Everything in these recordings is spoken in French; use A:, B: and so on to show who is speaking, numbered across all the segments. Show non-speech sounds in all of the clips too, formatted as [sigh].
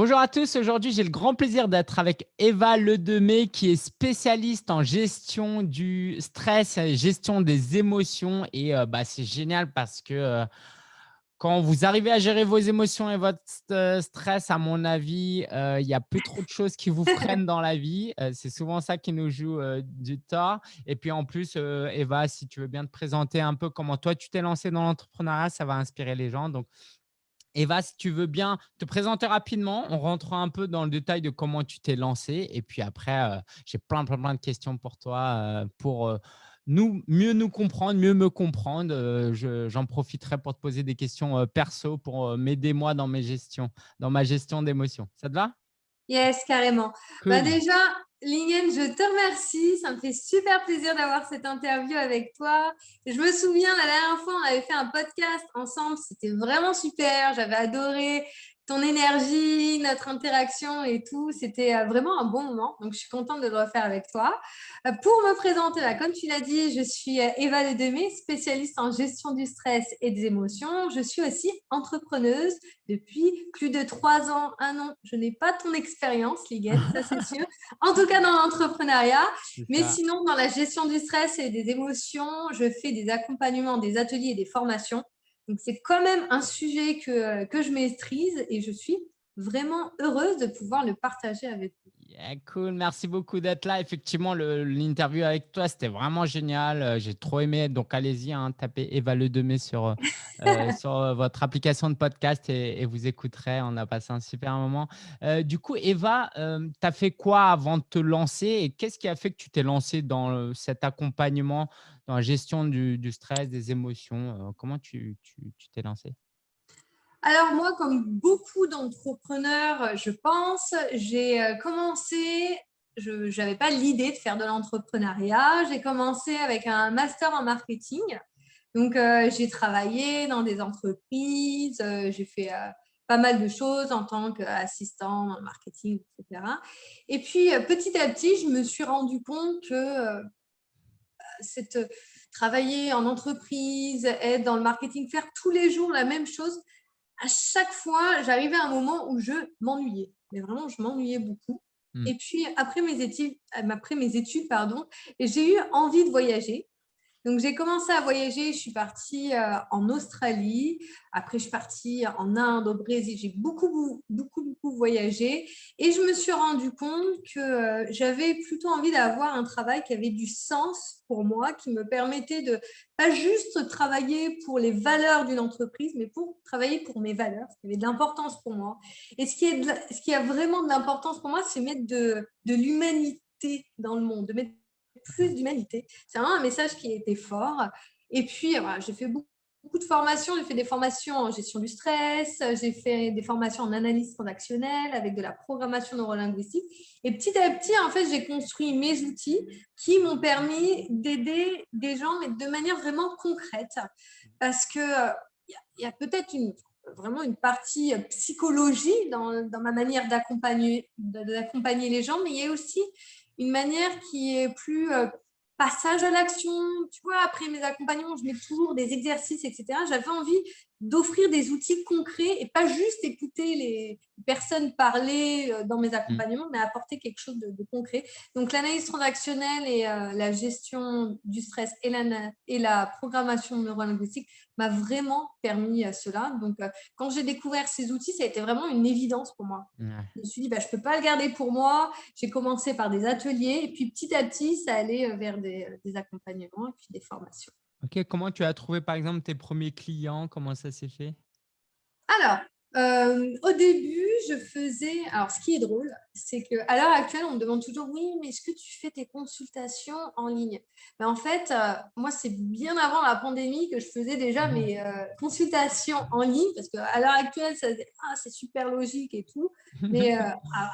A: Bonjour à tous, aujourd'hui j'ai le grand plaisir d'être avec Eva Ledemé qui est spécialiste en gestion du stress, gestion des émotions et euh, bah, c'est génial parce que euh, quand vous arrivez à gérer vos émotions et votre euh, stress, à mon avis, il y a plus trop de choses qui vous [laughs] freinent dans la vie. c'est souvent ça qui nous joue du tort. Et puis en plus, Eva, si tu veux bien te présenter un peu comment toi tu t'es lancé dans l'entrepreneuriat, ça va inspirer les gens. Donc Eva, si tu veux bien te présenter rapidement, on rentrera un peu dans le détail de comment tu t'es lancé. Et puis après, euh, j'ai plein, plein, plein de questions pour toi euh, pour euh, nous, mieux nous comprendre, mieux me comprendre. J'en profiterai pour te poser des questions perso pour m'aider moi dans, mes gestions, dans ma gestion d'émotions. Ça te va?
B: Yes, carrément. Bah déjà, Lingen, je te remercie. Ça me fait super plaisir d'avoir cette interview avec toi. Je me souviens, la dernière fois, on avait fait un podcast ensemble. C'était vraiment super. J'avais adoré ton énergie, notre interaction et tout. C'était euh, vraiment un bon moment. Donc, je suis contente de le refaire avec toi. Euh, pour me présenter, comme tu l'as dit, je suis euh, Eva Ledemé, spécialiste en gestion du stress et des émotions. Je suis aussi entrepreneuse depuis plus de trois ans, un an. Je n'ai pas ton expérience, Liguette, ça c'est sûr. [laughs] En tout cas, dans l'entrepreneuriat. Mais sinon, dans la gestion du stress et des émotions, je fais des accompagnements, des ateliers et des formations donc, c'est quand même un sujet que, que je maîtrise et je suis vraiment heureuse de pouvoir le partager avec vous.
A: Cool, merci beaucoup d'être là. Effectivement, l'interview avec toi, c'était vraiment génial. Euh, j'ai trop aimé. Donc, allez-y, hein, tapez Eva Le Demé sur, euh, [laughs] euh, sur votre application de podcast et, vous écouterez. On a passé un super moment. du coup, Eva, tu as fait quoi avant de te lancer et qu'est-ce qui a fait que tu t'es lancé dans cet accompagnement dans la gestion du, stress, des émotions? Euh, comment tu t'es lancé
B: alors moi, comme beaucoup d'entrepreneurs, je pense, j'ai euh, commencé, je n'avais pas l'idée de faire de l'entrepreneuriat. J'ai commencé avec un master en marketing. Donc, euh, j'ai travaillé dans des entreprises, j'ai fait pas mal de choses en tant qu'assistant en marketing, etc. Et puis, petit à petit, je me suis rendu compte que cette, euh, travailler en entreprise, être dans le marketing, faire tous les jours la même chose, à chaque fois, j'arrivais à un moment où je m'ennuyais. Mais vraiment, je m'ennuyais beaucoup. Hmm. Et puis, après mes études, après mes études pardon, j'ai eu envie de voyager. Donc, j'ai commencé à voyager. Je suis partie euh, en Australie. Après, je suis partie en Inde, au Brésil. J'ai beaucoup, beaucoup, beaucoup voyagé. Et je me suis rendu compte que euh, j'avais plutôt envie d'avoir un travail qui avait du sens pour moi, qui me permettait de pas juste travailler pour les valeurs d'une entreprise, mais pour travailler pour mes valeurs, ce qui avait de l'importance pour moi. Et ce qui, est ce qui a vraiment de l'importance pour moi, c'est mettre de, de l'humanité dans le monde, de mettre plus d'humanité. C'est vraiment un message qui était fort. Et puis, j'ai fait beaucoup, de formations. J'ai fait des formations en gestion du stress, j'ai fait des formations en analyse transactionnelle avec de la programmation neurolinguistique. Et petit à petit, en fait, j'ai construit mes outils qui m'ont permis d'aider des gens, mais de manière vraiment concrète. Parce que il y a, peut-être une, vraiment une partie psychologie dans, dans ma manière d'accompagner les gens, mais il y a aussi une manière qui est plus euh, passage à l'action. Tu vois, après mes accompagnements, je mets toujours des exercices, etc. J'avais envie d'offrir des outils concrets et pas juste écouter les personnes parler euh, dans mes mmh. accompagnements, mais apporter quelque chose de, concret. Donc, l'analyse transactionnelle et euh, la gestion du stress et la, et la programmation neurolinguistique m'a vraiment permis à cela. Donc, euh, quand j'ai découvert ces outils, ça a été vraiment une évidence pour moi. Je me suis dit, bah, je ne peux pas le garder pour moi. J'ai commencé par des ateliers et puis petit à petit, ça allait vers des, des accompagnements et puis des formations.
A: Ok, comment tu as trouvé par exemple tes premiers clients? Comment ça s'est fait?
B: Alors, euh, au début, je faisais. Alors, ce qui est drôle, c'est qu'à l'heure actuelle, on me demande toujours Oui, mais est-ce que tu fais tes consultations en ligne? Mais En fait, euh, moi, c'est bien avant la pandémie que je faisais déjà mmh. mes euh, consultations en ligne parce qu'à l'heure actuelle, ça, ah, c'est super logique et tout. [laughs] Mais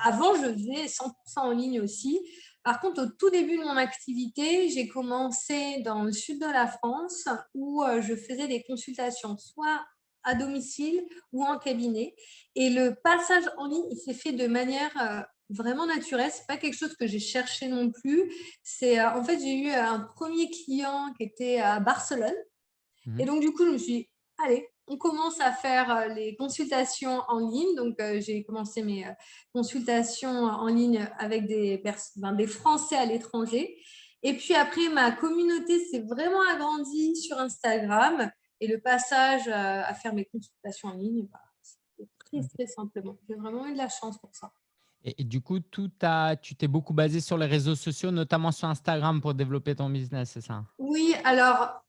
B: avant, je faisais 100% en ligne aussi. Par contre, au tout début de mon activité, j'ai commencé dans le sud de la France où euh, je faisais des consultations soit à domicile ou en cabinet. Et le passage en ligne, il s'est fait de manière euh, vraiment naturelle. Ce n'est pas quelque chose que j'ai cherché non plus. C'est euh, En fait, j'ai eu un premier client qui était à Barcelone. Mmh. Et donc, du coup, je me suis dit, allez, on commence à faire les consultations en ligne. Donc, j'ai commencé mes consultations en ligne avec des, des Français à l'étranger. Et puis après, ma communauté s'est vraiment agrandie sur Instagram. Et le passage à faire mes consultations en ligne, bah, c'est très, très simplement. J'ai vraiment eu de la chance pour ça.
A: Et, du coup, tout a, tu t'es beaucoup basé sur les réseaux sociaux, notamment sur Instagram pour développer ton business, c'est ça?
B: Oui, alors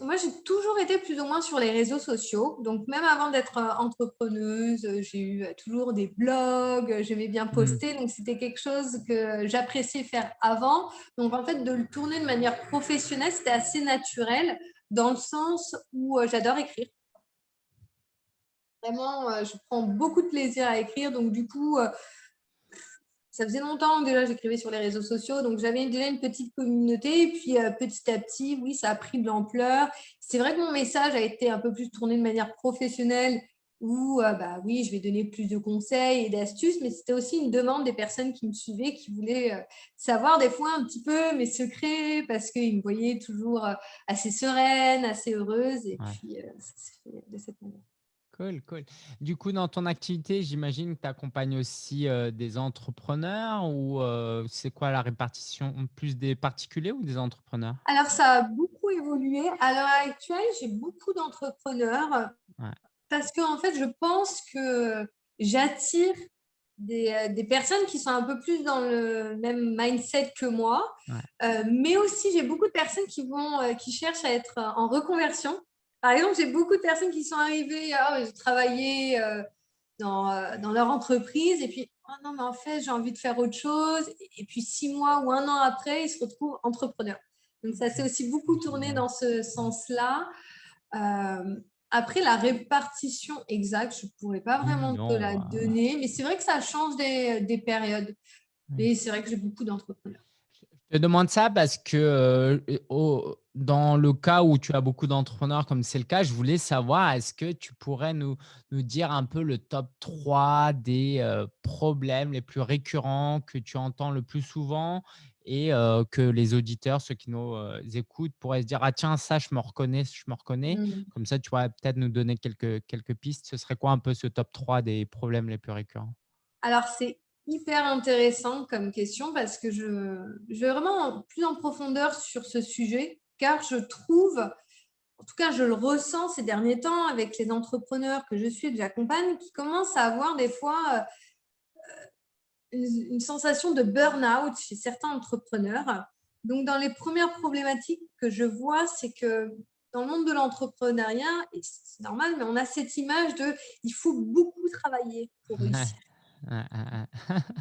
B: moi, j'ai toujours été plus ou moins sur les réseaux sociaux. Donc, même avant d'être euh, entrepreneuse, j'ai eu euh, toujours des blogs, j'aimais bien mmh. poster. Donc, c'était quelque chose que j'appréciais faire avant. Donc, en fait, de le tourner de manière professionnelle, c'était assez naturel dans le sens où euh, j'adore écrire. Vraiment, je prends beaucoup de plaisir à écrire. Donc, du coup, ça faisait longtemps que déjà j'écrivais sur les réseaux sociaux, donc j'avais déjà une petite communauté. Et puis euh, petit à petit, oui, ça a pris de l'ampleur. C'est vrai que mon message a été un peu plus tourné de manière professionnelle, où euh, bah oui, je vais donner plus de conseils et d'astuces, mais c'était aussi une demande des personnes qui me suivaient, qui voulaient euh, savoir des fois un petit peu mes secrets, parce qu'ils me voyaient toujours assez sereine, assez heureuse. Et puis, ça s'est fait de cette manière.
A: Cool, cool. Du coup, dans ton activité, j'imagine que tu accompagnes aussi des entrepreneurs ou c'est quoi la répartition Plus des particuliers ou des entrepreneurs?
B: Alors, ça a beaucoup évolué. À l'heure actuelle, j'ai beaucoup d'entrepreneurs parce qu'en en fait, je pense que j'attire des, personnes qui sont un peu plus dans le même mindset que moi, mais aussi j'ai beaucoup de personnes qui, vont, qui cherchent à être en reconversion par exemple, j'ai beaucoup de personnes qui sont arrivées, ah, j'ai travaillé euh, dans, euh, dans, leur entreprise et puis, oh non, mais en fait, j'ai envie de faire autre chose. Et puis, six mois ou un an après, ils se retrouvent entrepreneurs. Donc, ça s'est aussi beaucoup tourné dans ce sens-là. Euh, après, la répartition exacte, je ne pourrais pas vraiment te la donner, mais c'est vrai que ça change des, des périodes. Mais c'est vrai que j'ai beaucoup d'entrepreneurs.
A: Je te demande ça parce que dans le cas où tu as beaucoup d'entrepreneurs, comme c'est le cas, je voulais savoir, est-ce que tu pourrais nous, nous, dire un peu le top 3 des problèmes les plus récurrents que tu entends le plus souvent et que les auditeurs, ceux qui nous écoutent, pourraient se dire, ah tiens, ça, je me reconnais, je me reconnais. Mmh. Comme ça, tu pourrais peut-être nous donner quelques, quelques pistes. Ce serait quoi un peu ce top 3 des problèmes les plus récurrents?
B: Alors, c'est hyper intéressant comme question parce que je, je vais vraiment plus en profondeur sur ce sujet car je trouve, en tout cas je le ressens ces derniers temps avec les entrepreneurs que je suis et que j'accompagne qui commencent à avoir des fois euh, une, une sensation de burn-out chez certains entrepreneurs. Donc dans les premières problématiques que je vois, c'est que dans le monde de l'entrepreneuriat, et c'est normal, mais on a cette image de il faut beaucoup travailler pour réussir. [laughs]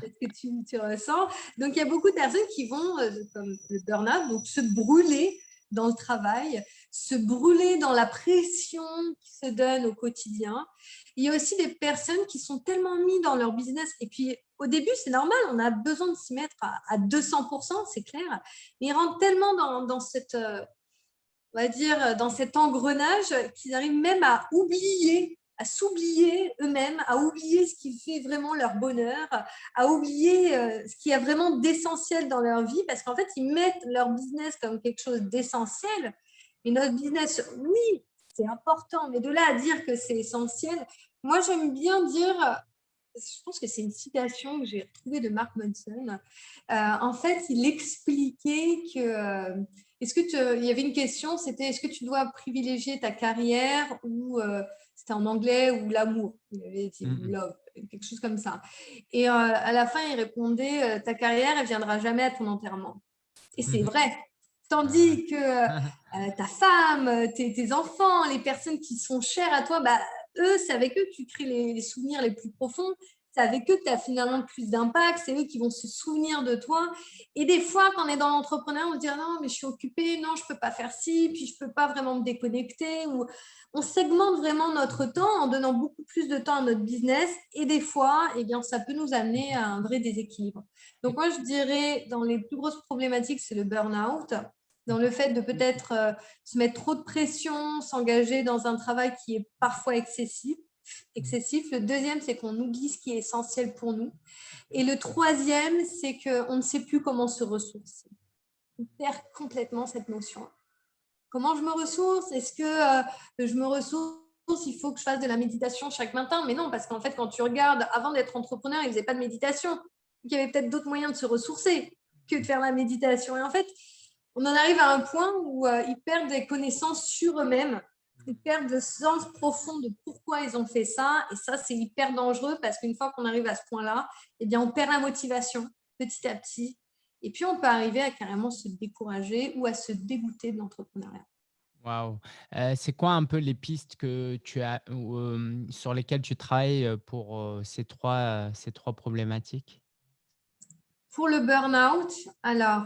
B: Est-ce que tu, ressens Donc, il y a beaucoup de personnes qui vont, euh, comme le burn-out, se brûler dans le travail, se brûler dans la pression qui se donne au quotidien. Il y a aussi des personnes qui sont tellement mises dans leur business. Et puis, au début, c'est normal, on a besoin de s'y mettre à, 200%, c'est clair. Mais ils rentrent tellement dans, dans cette, euh, on va dire, dans cet engrenage qu'ils arrivent même à oublier à s'oublier eux-mêmes, à oublier ce qui fait vraiment leur bonheur, à oublier euh, ce qui a vraiment d'essentiel dans leur vie, parce qu'en fait, ils mettent leur business comme quelque chose d'essentiel. Et notre business, oui, c'est important, mais de là à dire que c'est essentiel, moi, j'aime bien dire, je pense que c'est une citation que j'ai retrouvée de Mark Manson. Euh, en fait, il expliquait que, euh, est-ce que tu, il y avait une question, c'était est-ce que tu dois privilégier ta carrière ou c'était en anglais ou l'amour. Il avait dit love, quelque chose comme ça. Et euh, à la fin, il répondait euh, ta carrière, elle viendra jamais à ton enterrement. Et c'est mmh vrai. Tandis que [laughs] euh, ta femme, tes, enfants, les personnes qui sont chères à toi, bah, eux, c'est avec eux que tu crées les souvenirs les plus profonds avec eux tu as finalement plus d'impact, c'est eux qui vont se souvenir de toi. Et des fois, quand on est dans l'entrepreneur, on se dit ah non, mais je suis occupée, non, je ne peux pas faire ci, puis je ne peux pas vraiment me déconnecter. Ou on segmente vraiment notre temps en donnant beaucoup plus de temps à notre business. Et des fois, eh bien, ça peut nous amener à un vrai déséquilibre. Donc moi, je dirais, dans les plus grosses problématiques, c'est le burn-out dans le fait de peut-être euh, se mettre trop de pression, s'engager dans un travail qui est parfois excessif excessif. Le deuxième, c'est qu'on oublie ce qui est essentiel pour nous. Et le troisième, c'est qu'on ne sait plus comment se ressourcer. On perd complètement cette notion. Comment je me ressource? Est-ce que euh, je me ressource? Il faut que je fasse de la méditation chaque matin? Mais non, parce qu'en fait, quand tu regardes, avant d'être entrepreneur, ils ne faisaient pas de méditation. il y avait peut-être d'autres moyens de se ressourcer que de faire la méditation. Et en fait, on en arrive à un point où euh, ils perdent des connaissances sur eux-mêmes. Ils perdent le sens profond de pourquoi ils ont fait ça. Et ça, c'est hyper dangereux parce qu'une fois qu'on arrive à ce point-là, eh bien, on perd la motivation petit à petit. Et puis, on peut arriver à carrément se décourager ou à se dégoûter de l'entrepreneuriat.
A: Euh, C'est quoi un peu les pistes que tu as, euh, sur lesquelles tu travailles pour ces, trois, ces trois problématiques?
B: Pour le burn-out, alors,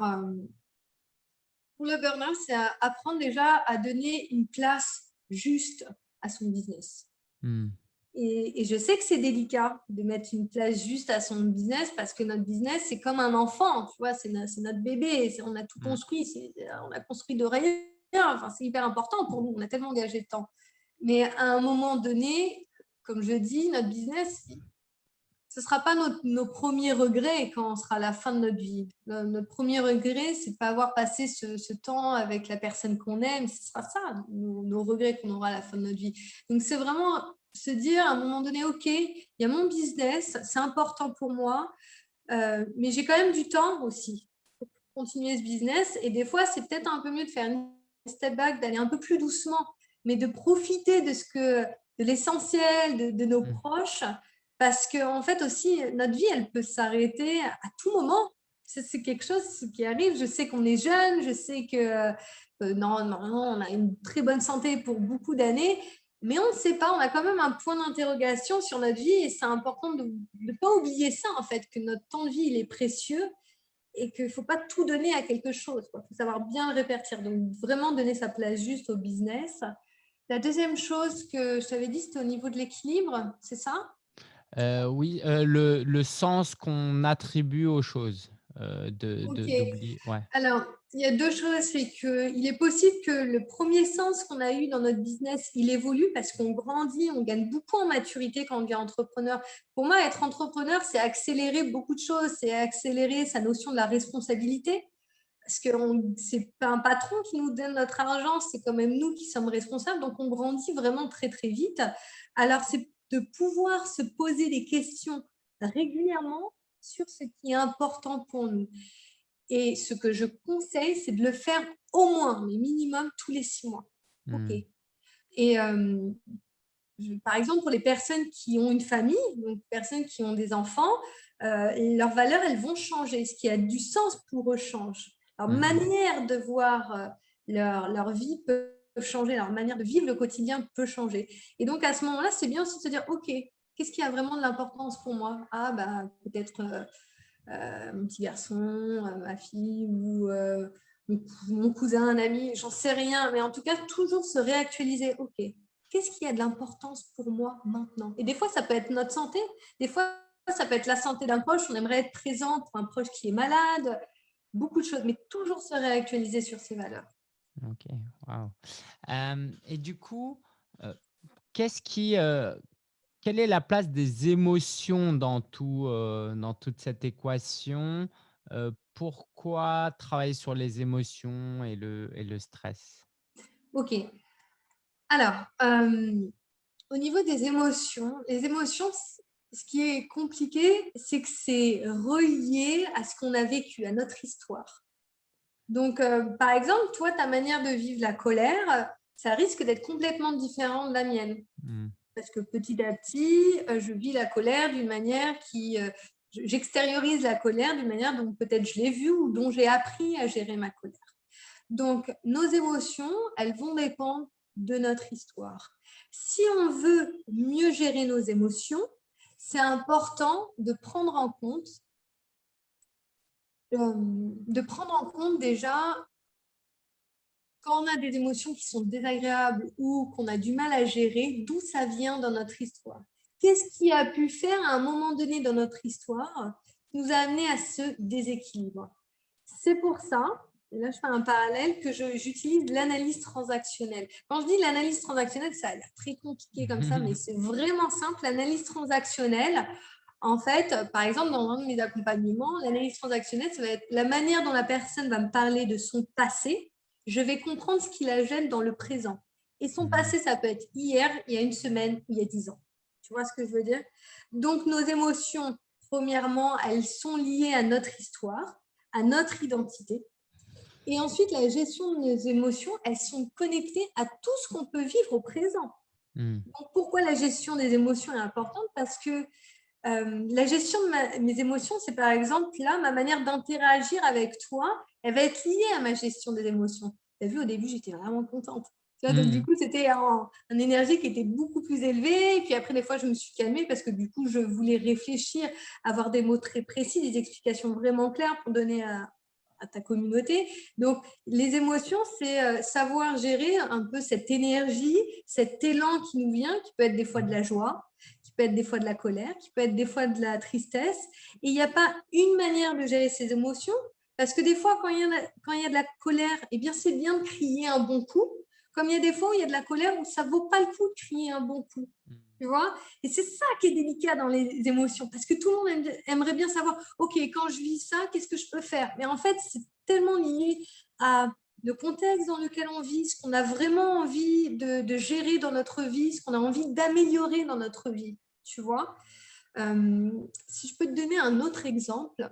B: pour le burn-out, c'est apprendre déjà à donner une place juste à son business. Hmm. Et, je sais que c'est délicat de mettre une place juste à son business parce que notre business, c'est comme un enfant, tu vois, c'est notre bébé, on a tout hmm. construit, on a construit de rien, enfin, c'est hyper important pour nous, on a tellement engagé de temps. Mais à un moment donné, comme je dis, notre business, ce ne sera pas nos premiers regrets quand on sera à la fin de notre vie. notre premier regret, c'est de ne pas avoir passé ce, temps avec la personne qu'on aime. Ce sera ça, nos, regrets qu'on aura à la fin de notre vie. Donc, c'est vraiment se dire à un moment donné, OK, il y a mon business, c'est important pour moi, euh, mais j'ai quand même du temps aussi pour continuer ce business. Et des fois, c'est peut-être un peu mieux de faire une step back, d'aller un peu plus doucement, mais de profiter de ce que de l'essentiel de, de, nos mmh. proches parce qu'en en fait aussi, notre vie, elle peut s'arrêter à tout moment. C'est quelque chose qui arrive. Je sais qu'on est jeune, je sais que euh, normalement, on a une très bonne santé pour beaucoup d'années, mais on ne sait pas, on a quand même un point d'interrogation sur notre vie et c'est important de ne pas oublier ça, en fait, que notre temps de vie, il est précieux et qu'il ne faut pas tout donner à quelque chose. Il faut savoir bien le répartir. Donc, vraiment donner sa place juste au business. La deuxième chose que je t'avais dit, c'était au niveau de l'équilibre, c'est ça?
A: Euh, oui, euh, le, le, sens qu'on attribue aux choses. Euh, de,
B: ouais. Alors, il y a deux choses. C'est qu'il est possible que le premier sens qu'on a eu dans notre business, il évolue parce qu'on grandit, on gagne beaucoup en maturité quand on devient entrepreneur. Pour moi, être entrepreneur, c'est accélérer beaucoup de choses. C'est accélérer sa notion de la responsabilité. Parce que ce n'est pas un patron qui nous donne notre argent, c'est quand même nous qui sommes responsables. Donc, on grandit vraiment très, très vite. Alors, c'est de pouvoir se poser des questions régulièrement sur ce qui est important pour nous. Et ce que je conseille, c'est de le faire au moins, mais minimum tous les six mois. Hmm. Ok. Et euh, par exemple, pour les personnes qui ont une famille, donc personnes qui ont des enfants, euh, leurs valeurs, elles vont changer. Ce qui a du sens pour eux change. Leur hmm. manière de voir euh, leur, leur vie peut changer, leur manière de vivre le quotidien peut changer. Et donc, à ce moment-là, c'est bien aussi de se dire, OK, qu'est-ce qui a vraiment de l'importance pour moi? Ah, bah, peut-être euh, euh, mon petit garçon, euh, ma fille ou mon, cousin, un ami, j'en sais rien. Mais en tout cas, toujours se réactualiser. OK, qu'est-ce qui a de l'importance pour moi maintenant? Et des fois, ça peut être notre santé. Des fois, ça peut être la santé d'un proche. On aimerait être présent pour un proche qui est malade. Beaucoup de choses, mais toujours se réactualiser sur ses valeurs.
A: Ok, wow. et du coup, qu'est-ce qui, quelle est la place des émotions dans, tout, dans toute cette équation? Pourquoi travailler sur les émotions et le, et le stress?
B: Ok. Alors, au niveau des émotions, les émotions, ce qui est compliqué, c'est que c'est relié à ce qu'on a vécu, à notre histoire. Donc, euh, par exemple, toi, ta manière de vivre la colère, ça risque d'être complètement différent de la mienne. Hmm. Parce que petit à petit, euh, je vis la colère d'une manière qui... Euh, j'extériorise la colère d'une manière dont peut-être je l'ai vue ou dont j'ai appris à gérer ma colère. Donc, nos émotions, elles vont dépendre de notre histoire. Si on veut mieux gérer nos émotions, c'est important de prendre en compte de prendre en compte déjà quand on a des émotions qui sont désagréables ou qu'on a du mal à gérer, d'où ça vient dans notre histoire. Qu'est-ce qui a pu faire à un moment donné dans notre histoire qui nous a amené à ce déséquilibre? C'est pour ça, et là je fais un parallèle, que j'utilise l'analyse transactionnelle. Quand je dis l'analyse transactionnelle, ça a l'air très compliqué comme ça, mais c'est vraiment simple. L'analyse transactionnelle, en fait, par exemple, dans un de mes accompagnements, l'analyse transactionnelle, ça va être la manière dont la personne va me parler de son passé. Je vais comprendre ce qui la gêne dans le présent. Et son mmh. passé, ça peut être hier, il y a une semaine, il y a dix ans. Tu vois ce que je veux dire? Donc, nos émotions, premièrement, elles sont liées à notre histoire, à notre identité. Et ensuite, la gestion de nos émotions, elles sont connectées à tout ce qu'on peut vivre au présent. Mmh. Donc, pourquoi la gestion des émotions est importante? Parce que euh, la gestion de mes émotions, c'est par exemple là, ma manière d'interagir avec toi, elle va être liée à ma gestion des émotions. Tu as vu, au début, j'étais vraiment contente. donc, du hmm. coup, c'était un, une énergie qui était beaucoup plus élevée. Et puis après, des fois, je me suis calmée parce que du coup, je voulais réfléchir, avoir des mots très précis, des explications vraiment claires pour donner à, à ta communauté. Donc, les émotions, c'est euh, savoir gérer un peu cette énergie, cet élan qui nous vient, qui peut être des fois de la joie, peut être des fois de la colère, qui peut être des fois de la tristesse. Et il n'y a pas une manière de gérer ses émotions, parce que des fois, quand il y a, quand il y a de la colère, eh bien, c'est bien de crier un bon coup. Comme il y a des fois où il y a de la colère où ça ne vaut pas le coup de crier un bon coup. Mmh. Tu vois Et c'est ça qui est délicat dans les émotions, parce que tout le monde aimerait bien savoir, OK, quand je vis ça, qu'est-ce que je peux faire? Mais en fait, c'est tellement lié à le contexte dans lequel on vit, ce qu'on a vraiment envie de, de, gérer dans notre vie, ce qu'on a envie d'améliorer dans notre vie tu vois. Euh, si je peux te donner un autre exemple,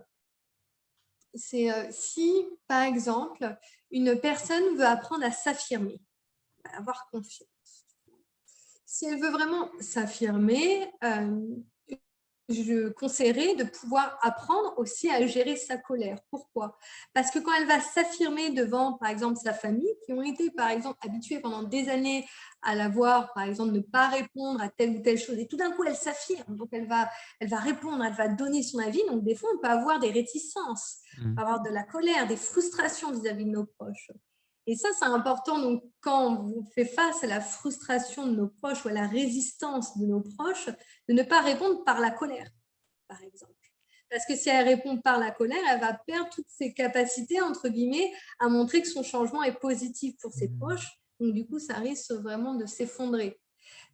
B: c'est euh, si, par exemple, une personne veut apprendre à s'affirmer, avoir confiance. Si elle veut vraiment s'affirmer, euh, je conseillerais de pouvoir apprendre aussi à gérer sa colère. Pourquoi? Parce que quand elle va s'affirmer devant, par exemple, sa famille, qui ont été, par exemple, habitués pendant des années à la voir, par exemple, ne pas répondre à telle ou telle chose, et tout d'un coup, elle s'affirme, donc elle va, elle va répondre, elle va donner son avis, donc des fois, on peut avoir des réticences, mmh. avoir de la colère, des frustrations vis-à-vis -vis de nos proches. Et ça, c'est important. Donc, quand on fait face à la frustration de nos proches ou à la résistance de nos proches, de ne pas répondre par la colère, par exemple. Parce que si elle répond par la colère, elle va perdre toutes ses capacités, entre guillemets, à montrer que son changement est positif pour ses mmh. proches. Donc, du coup, ça risque vraiment de s'effondrer.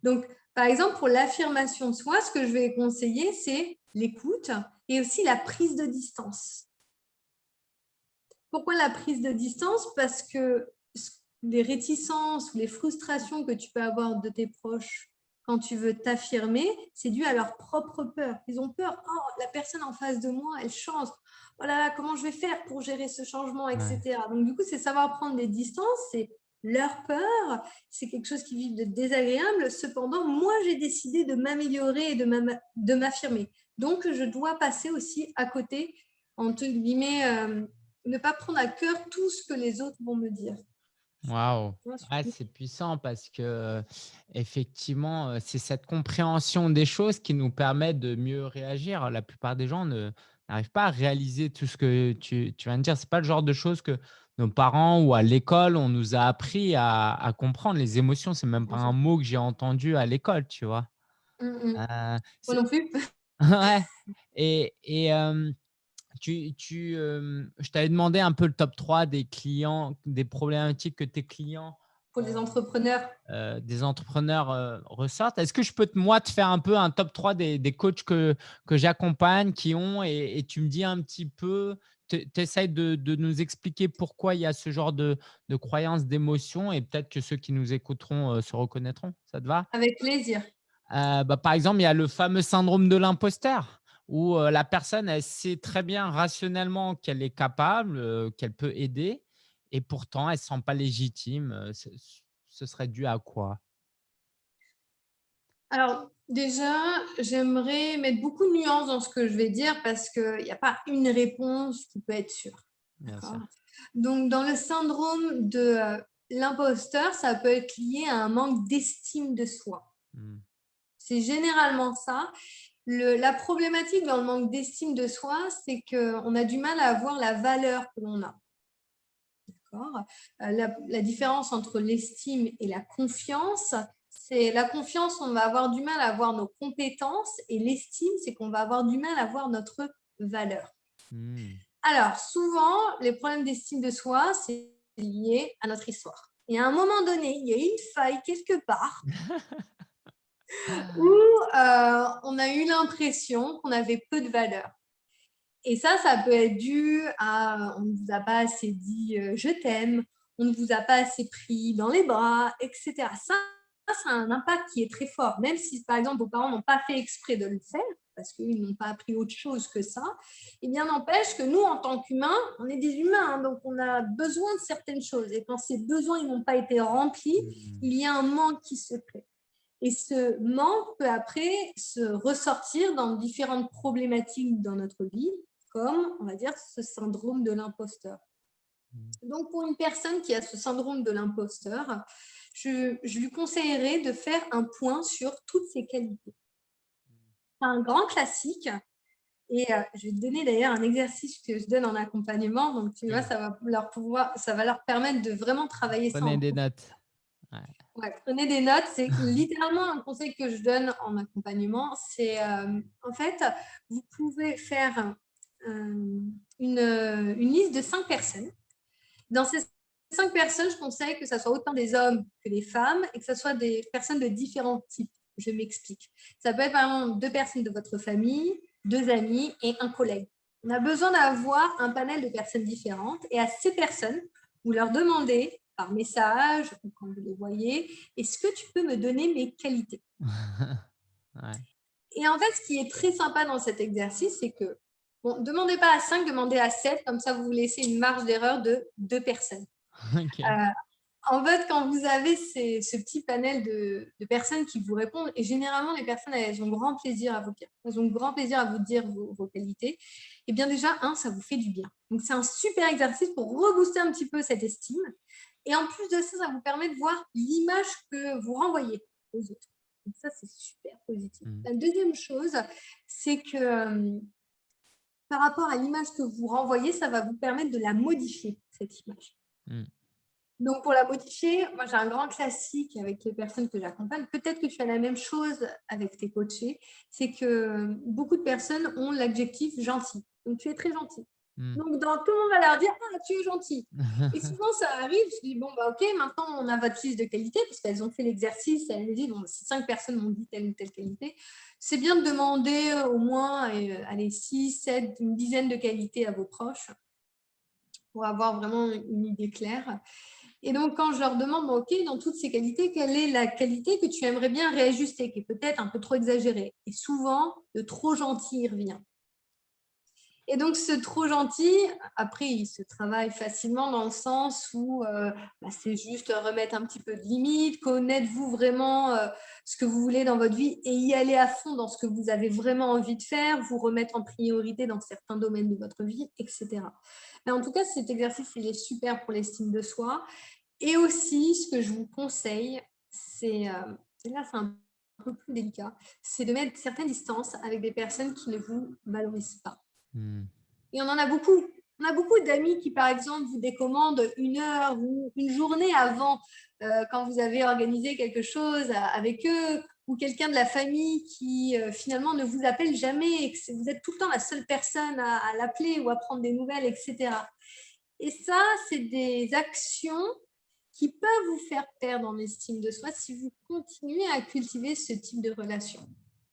B: Donc, par exemple, pour l'affirmation de soi, ce que je vais conseiller, c'est l'écoute et aussi la prise de distance. Pourquoi la prise de distance? Parce que les réticences ou les frustrations que tu peux avoir de tes proches quand tu veux t'affirmer, c'est dû à leur propre peur. Ils ont peur, oh, la personne en face de moi, elle change. Oh là là, comment je vais faire pour gérer ce changement, etc. Donc, du coup, c'est savoir prendre des distances, c'est leur peur, c'est quelque chose qui vit de désagréable. Cependant, moi, j'ai décidé de m'améliorer et de m'affirmer. Donc, je dois passer aussi à côté, entre guillemets, euh, ne pas prendre à cœur tout ce que les autres vont me dire.
A: Waouh, c'est puissant parce que effectivement, c'est cette compréhension des choses qui nous permet de mieux réagir. La plupart des gens n'arrivent pas à réaliser tout ce que tu, viens de dire. C'est pas le genre de choses que nos parents ou à l'école on nous a appris à, comprendre. Les émotions, c'est même pas un mot que j'ai entendu à l'école, tu vois?
B: Euh, Moi non plus. [laughs]
A: ouais. Et, et tu, tu, je t'avais demandé un peu le top 3 des clients, des problématiques que tes clients
B: pour les entrepreneurs
A: euh, des entrepreneurs ressortent. Est-ce que je peux te, moi te faire un peu un top 3 des, des coachs que, que j'accompagne, qui ont, et, tu me dis un petit peu, tu essayes de, de, nous expliquer pourquoi il y a ce genre de, de croyances, d'émotions, et peut-être que ceux qui nous écouteront se reconnaîtront. Ça te va?
B: Avec plaisir.
A: Euh, bah, par exemple, il y a le fameux syndrome de l'imposteur où la personne, elle sait très bien rationnellement qu'elle est capable, qu'elle peut aider, et pourtant, elle ne se sent pas légitime. Ce serait dû à quoi?
B: Alors, déjà, j'aimerais mettre beaucoup de nuances dans ce que je vais dire parce qu'il n'y a pas une réponse qui peut être sûre. Donc, dans le syndrome de l'imposteur, ça peut être lié à un manque d'estime de soi. Mmh. C'est généralement ça la problématique dans le manque d'estime de soi, c'est qu'on a du mal à avoir la valeur que l'on a. Euh, la, la, différence entre l'estime et la confiance, c'est la confiance, on va avoir du mal à avoir nos compétences et l'estime, c'est qu'on va avoir du mal à avoir notre valeur. Hmm. Alors, souvent, les problèmes d'estime de soi, c'est lié à notre histoire. Et à un moment donné, il y a une faille quelque part [laughs] où euh, on a eu l'impression qu'on avait peu de valeur. Et ça, ça peut être dû à on ne vous a pas assez dit euh, je t'aime, on ne vous a pas assez pris dans les bras, etc. Ça, ça a un impact qui est très fort. Même si, par exemple, vos parents n'ont pas fait exprès de le faire, parce qu'ils n'ont pas appris autre chose que ça, et eh bien n'empêche que nous, en tant qu'humains, on est des humains, hein, donc on a besoin de certaines choses. Et quand ces besoins n'ont pas été remplis, mmh. il y a un manque qui se crée. Et ce manque peut après se ressortir dans différentes problématiques dans notre vie, comme, on va dire, ce syndrome de l'imposteur. Mmh. Donc, pour une personne qui a ce syndrome de l'imposteur, je, lui conseillerais de faire un point sur toutes ses qualités. C'est un grand classique. Et euh, je vais te donner d'ailleurs un exercice que je donne en accompagnement. Donc, tu vois, ça va leur, pouvoir, ça va leur permettre de vraiment travailler
A: Prenez des notes.
B: Prenez des notes. C'est littéralement un conseil que je donne en accompagnement. C'est euh, en fait, vous pouvez faire euh, une, une, liste de cinq personnes. Dans ces cinq personnes, je conseille que ce soit autant des hommes que des femmes et que ce soit des personnes de différents types. Je m'explique. Ça peut être par exemple deux personnes de votre famille, deux amis et un collègue. On a besoin d'avoir un panel de personnes différentes et à ces personnes, vous leur demandez par message ou quand vous les voyez, est-ce que tu peux me donner mes qualités? [laughs] Et en fait, ce qui est très sympa dans cet exercice, c'est que, bon, demandez pas à cinq, demandez à sept, comme ça vous vous laissez une marge d'erreur de deux personnes. Euh, en fait, quand vous avez ce petit panel de, personnes qui vous répondent, et généralement, les personnes, elles ont grand plaisir à vous dire, elles ont grand plaisir à vous dire vos, qualités, et eh bien déjà, un, ça vous fait du bien. Donc, c'est un super exercice pour rebooster un petit peu cette estime. Et en plus de ça, ça vous permet de voir l'image que vous renvoyez aux autres. Donc, ça, c'est super positif. Mmh. La deuxième chose, c'est que euh, par rapport à l'image que vous renvoyez, ça va vous permettre de la modifier, cette image. Mm. Donc, pour la modifier, moi, j'ai un grand classique avec les personnes que j'accompagne. Peut-être que tu as la même chose avec tes coachés. C'est que beaucoup de personnes ont l'adjectif gentil. Donc, tu es très gentil. Mm. Donc, dans, tout le monde va leur dire Ah, tu es gentil. Et souvent, ça arrive. Je dis Bon, bah, OK, maintenant, on a votre liste de qualité parce qu'elles ont fait l'exercice. Elles me disent Bon, si cinq personnes m'ont dit telle ou telle qualité, c'est bien de demander au moins euh, allez, six, sept, une dizaine de qualités à vos proches pour avoir vraiment une idée claire. Et donc, quand je leur demande, OK, dans toutes ces qualités, quelle est la qualité que tu aimerais bien réajuster, qui est peut-être un peu trop exagérée? Et souvent, le trop gentil revient. Et donc, ce trop gentil, après, il se travaille facilement dans le sens où euh, bah, c'est juste remettre un petit peu de limite, connaître-vous vraiment euh, ce que vous voulez dans votre vie et y aller à fond dans ce que vous avez vraiment envie de faire, vous remettre en priorité dans certains domaines de votre vie, etc. Mais en tout cas, cet exercice, il est super pour l'estime de soi. Et aussi, ce que je vous conseille, c'est, euh, là, c'est un peu plus délicat, c'est de mettre certaines distances avec des personnes qui ne vous valorisent pas. Hmm. Et on en a beaucoup. On a beaucoup d'amis qui, par exemple, vous décommandent une heure ou une journée avant, euh, quand vous avez organisé quelque chose avec eux, ou quelqu'un de la famille qui euh, finalement ne vous appelle jamais et que vous êtes tout le temps la seule personne à, à l'appeler ou à prendre des nouvelles, etc. Et ça, c'est des actions qui peuvent vous faire perdre en estime de soi si vous continuez à cultiver ce type de relation.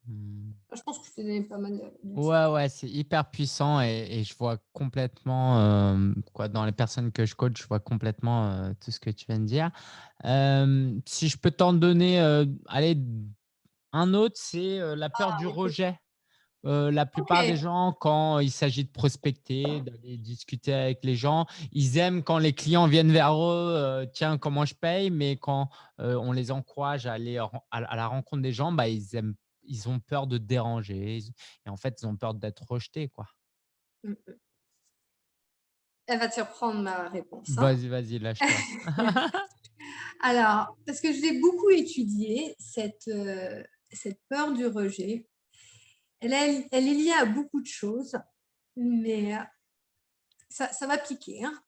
B: Hmm. Je pense que je donné pas mal de...
A: Ouais, ouais, c'est hyper puissant et, je vois complètement, euh, quoi, dans les personnes que je coach, je vois complètement euh, tout ce que tu viens de dire. Euh, si je peux t'en donner, allez, un autre, c'est la peur ah, du rejet. la plupart des gens, quand il s'agit de prospecter, d'aller discuter avec les gens, ils aiment quand les clients viennent vers eux, tiens, comment je paye, mais quand on les encourage à aller à, la rencontre des gens, bah, ils aiment ils ont peur de déranger et en fait, ils ont peur d'être rejetés. Quoi. Mmh, mmh.
B: Elle va te surprendre ma réponse.
A: Hein. Vas-y, vas-y, lâche-toi. [laughs]
B: Alors, parce que je l'ai beaucoup étudié, cette, cette peur du rejet, elle, elle, est liée à beaucoup de choses, mais ça, ça va piquer. Hein.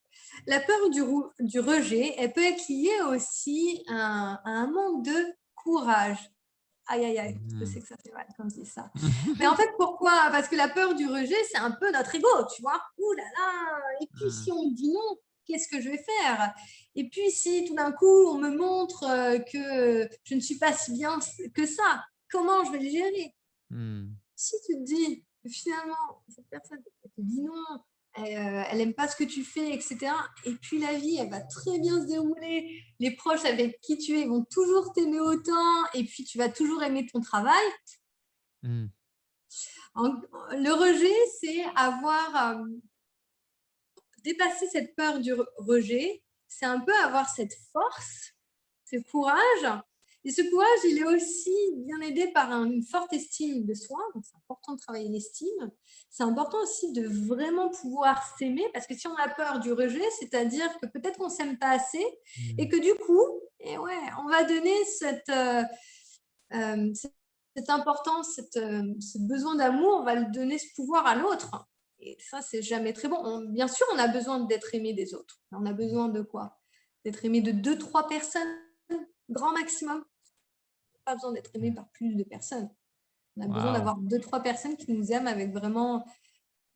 B: La peur du, du, rejet, elle peut être liée aussi à un manque de courage Aïe, aïe, aïe, je sais mmh. que ça fait mal quand je dis ça. Mais en fait, pourquoi? Parce que la peur du rejet, c'est un peu notre ego, tu vois. Ouh là là Et puis, si on me dit non, qu'est-ce que je vais faire? Et puis, si tout d'un coup, on me montre euh, que je ne suis pas si bien que ça, comment je vais le gérer? Mmh. Si tu te dis que finalement, cette personne te dit non, elle n'aime pas ce que tu fais, etc. Et puis la vie, elle va très bien se dérouler. Les proches avec qui tu es vont toujours t'aimer autant, et puis tu vas toujours aimer ton travail. Hmm. le rejet, c'est avoir dépasser cette peur du rejet, c'est un peu avoir cette force, ce courage. Et ce courage, il est aussi bien aidé par une forte estime de soi. C'est important de travailler l'estime. C'est important aussi de vraiment pouvoir s'aimer parce que si on a peur du rejet, c'est-à-dire que peut-être qu'on ne s'aime pas assez et mmh. que du coup, et eh ouais, on va donner cette, euh, euh, cette importance, euh, ce besoin d'amour, on va le donner ce pouvoir à l'autre. Et ça, c'est jamais très bon. bien sûr, on a besoin d'être aimé des autres. On a besoin de quoi? D'être aimé de deux, trois personnes, grand maximum. Pas besoin d'être aimé par plus de personnes. On a besoin d'avoir deux, trois personnes qui nous aiment avec vraiment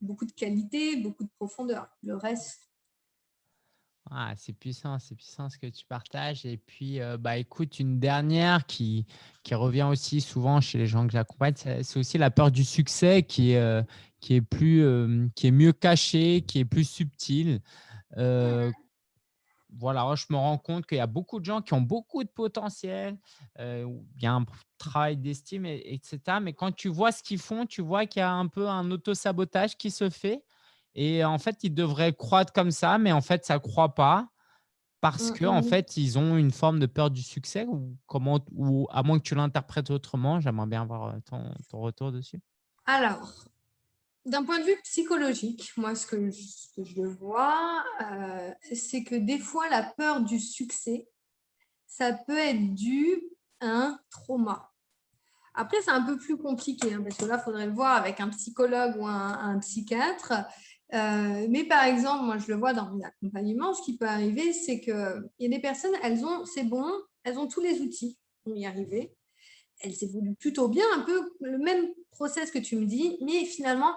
B: beaucoup de qualité, beaucoup de profondeur. Le reste,
A: ah, c'est puissant, c'est puissant ce que tu partages. Et puis, euh, bah, écoute, une dernière qui, qui revient aussi souvent chez les gens que j'accompagne, c'est aussi la peur du succès qui est, euh, qui est, plus, euh, qui est mieux cachée, qui est plus subtile. Voilà, je me rends compte qu'il y a beaucoup de gens qui ont beaucoup de potentiel, il y a un travail d'estime, etc. Mais quand tu vois ce qu'ils font, tu vois qu'il y a un peu un auto-sabotage qui se fait. Et en fait, ils devraient croître comme ça, mais en fait, ça ne croît pas parce mmh, qu'en en mmh. fait, ils ont une forme de peur du succès ou, comment, ou à moins que tu l'interprètes autrement. J'aimerais bien avoir ton, ton, retour dessus.
B: Alors, d'un point de vue psychologique, moi, ce que je, vois, c'est que des fois, la peur du succès, ça peut être dû à un trauma. Après, c'est un peu plus compliqué, hein, parce que là, il faudrait le voir avec un psychologue ou un, psychiatre. Euh, mais par exemple, moi, je le vois dans l'accompagnement, ce qui peut arriver, c'est qu'il y a des personnes, elles ont, c'est bon, elles ont tous les outils pour y arriver. Elles évoluent plutôt bien, un peu le même process que tu me dis, mais finalement,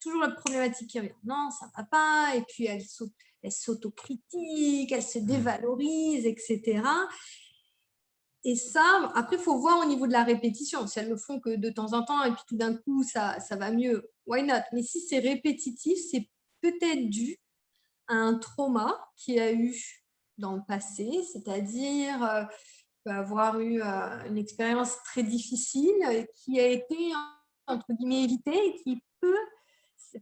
B: toujours la problématique qui revient. Non, ça ne va pas, et puis elles s'autocritiquent, elles se dévalorisent, etc. Et ça, après, il faut voir au niveau de la répétition. Si elles ne font que de temps en temps et puis tout d'un coup, ça, ça va mieux, why not? Mais si c'est répétitif, c'est peut-être dû à un trauma qu'il y a eu dans le passé, c'est-à-dire euh, avoir eu euh, une expérience très difficile qui a été, entre guillemets, évitée et qui peut,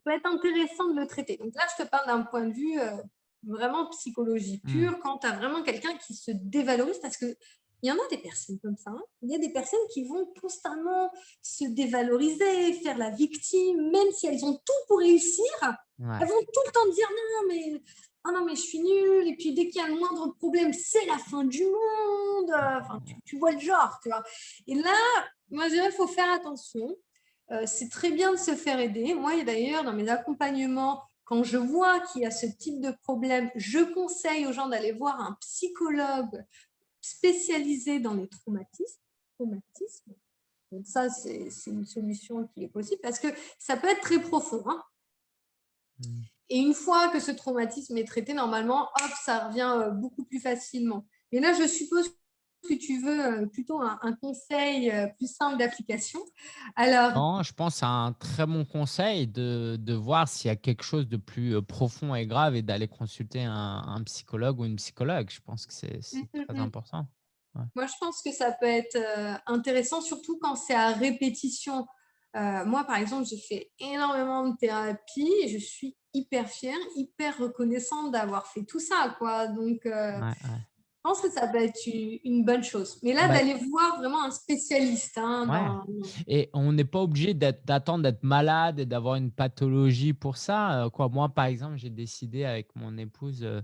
B: peut être intéressant de le traiter. Donc là, je te parle d'un point de vue euh, vraiment psychologie mmh. pure, quand tu as vraiment quelqu'un qui se dévalorise, parce que il y en a des personnes comme ça. Hein. Il y a des personnes qui vont constamment se dévaloriser, faire la victime, même si elles ont tout pour réussir. Elles vont tout le temps dire non, mais, oh non, mais je suis nulle. Et puis dès qu'il y a le moindre problème, c'est la fin du monde. Enfin, tu, vois le genre. Tu vois. Et là, moi, je dirais qu'il faut faire attention. Euh, c'est très bien de se faire aider. Moi, d'ailleurs, dans mes accompagnements, quand je vois qu'il y a ce type de problème, je conseille aux gens d'aller voir un psychologue spécialisé dans les traumatismes. Donc ça, c'est une solution qui est possible parce que ça peut être très profond. Hein. Hmm. Et une fois que ce traumatisme est traité, normalement, hop, ça revient euh, beaucoup plus facilement. Et là, je suppose que tu veux euh, plutôt un, conseil euh, plus simple d'application.
A: Alors, non, je pense à un très bon conseil de, de voir s'il y a quelque chose de plus profond et grave et d'aller consulter un, psychologue ou une psychologue. Je pense que c'est mmh, très important.
B: Moi, je pense que ça peut être intéressant, surtout quand c'est à répétition. Moi, par exemple, j'ai fait énormément de thérapie et je suis hyper fière, hyper reconnaissante d'avoir fait tout ça. Quoi. Donc, je pense que ça peut être une bonne chose. Mais là, bah d'aller voir vraiment un spécialiste. Hein,
A: et on n'est pas obligé d'attendre d'être malade et d'avoir une pathologie pour ça. Euh, quoi. Moi, par exemple, j'ai décidé avec mon épouse euh,